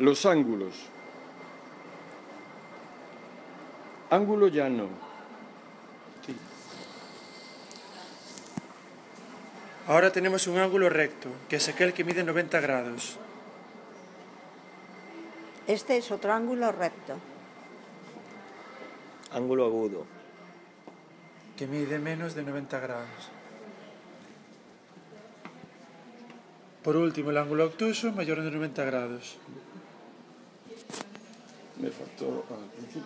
Los ángulos. Ángulo llano. Ahora tenemos un ángulo recto, que es aquel que mide 90 grados. Este es otro ángulo recto. Ángulo agudo. que mide menos de 90 grados. Por último, el ángulo obtuso mayor de 90 grados. mi ha fatto eh,